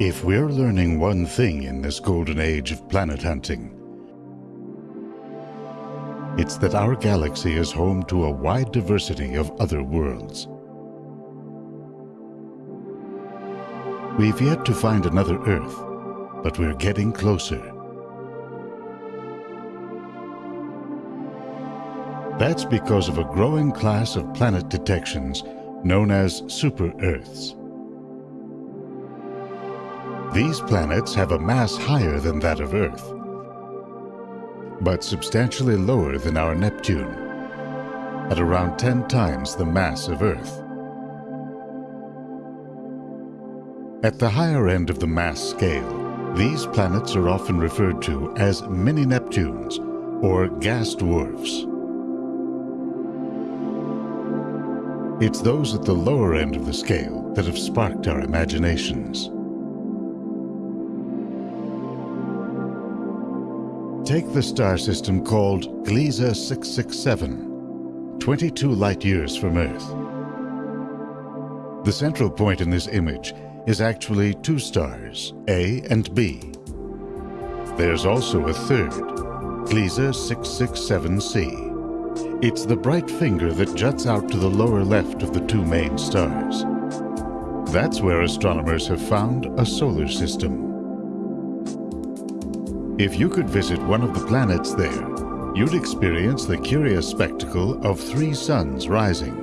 If we're learning one thing in this golden age of planet hunting, it's that our galaxy is home to a wide diversity of other worlds. We've yet to find another Earth, but we're getting closer. That's because of a growing class of planet detections known as super-Earths. These planets have a mass higher than that of Earth, but substantially lower than our Neptune, at around 10 times the mass of Earth. At the higher end of the mass scale, these planets are often referred to as mini-Neptunes or gas dwarfs. It's those at the lower end of the scale that have sparked our imaginations. Take the star system called Gliese 667, 22 light years from Earth. The central point in this image is actually two stars, A and B. There's also a third, Gliese 667c. It's the bright finger that juts out to the lower left of the two main stars. That's where astronomers have found a solar system. If you could visit one of the planets there, you'd experience the curious spectacle of three suns rising.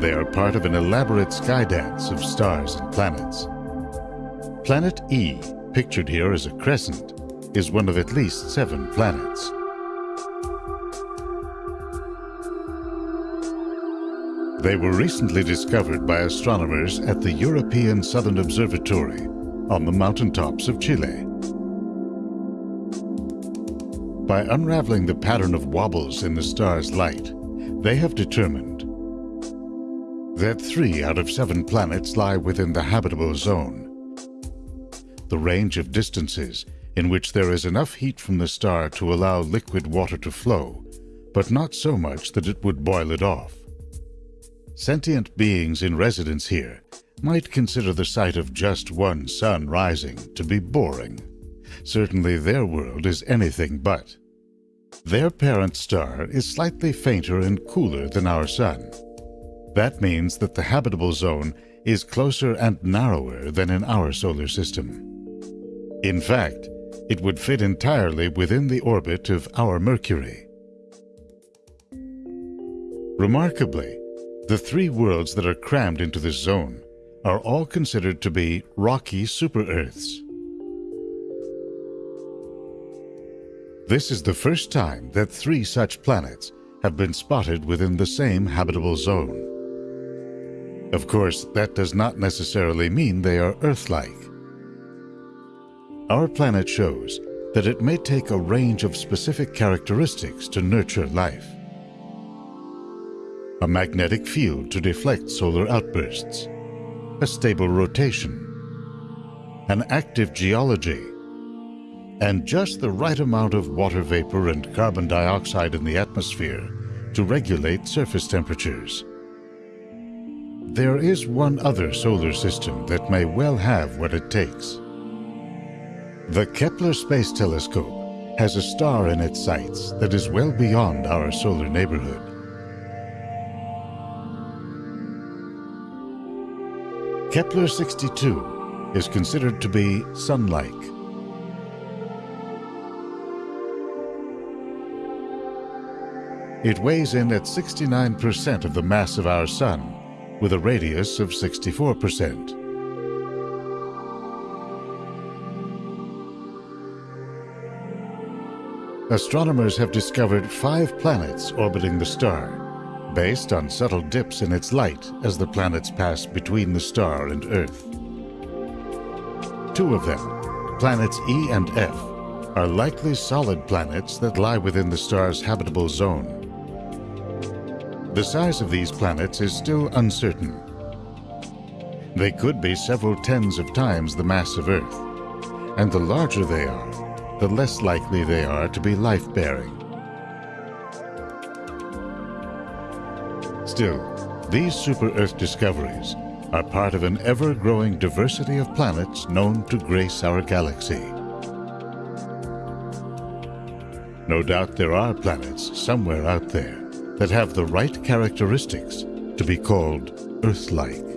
They are part of an elaborate sky dance of stars and planets. Planet E, pictured here as a crescent, is one of at least seven planets. They were recently discovered by astronomers at the European Southern Observatory on the mountaintops of Chile. By unraveling the pattern of wobbles in the star's light, they have determined that three out of seven planets lie within the habitable zone. The range of distances in which there is enough heat from the star to allow liquid water to flow, but not so much that it would boil it off. Sentient beings in residence here might consider the sight of just one sun rising to be boring. Certainly their world is anything but. Their parent star is slightly fainter and cooler than our Sun. That means that the habitable zone is closer and narrower than in our solar system. In fact, it would fit entirely within the orbit of our Mercury. Remarkably, the three worlds that are crammed into this zone are all considered to be rocky super-Earths. This is the first time that three such planets have been spotted within the same habitable zone. Of course, that does not necessarily mean they are Earth-like. Our planet shows that it may take a range of specific characteristics to nurture life. A magnetic field to deflect solar outbursts, a stable rotation, an active geology and just the right amount of water vapor and carbon dioxide in the atmosphere to regulate surface temperatures. There is one other solar system that may well have what it takes. The Kepler Space Telescope has a star in its sights that is well beyond our solar neighborhood. Kepler 62 is considered to be Sun-like It weighs in at 69% of the mass of our Sun, with a radius of 64%. Astronomers have discovered five planets orbiting the star, based on subtle dips in its light as the planets pass between the star and Earth. Two of them, planets E and F, are likely solid planets that lie within the star's habitable zone. The size of these planets is still uncertain. They could be several tens of times the mass of Earth, and the larger they are, the less likely they are to be life-bearing. Still, these super-Earth discoveries are part of an ever-growing diversity of planets known to grace our galaxy. No doubt there are planets somewhere out there that have the right characteristics to be called Earth-like.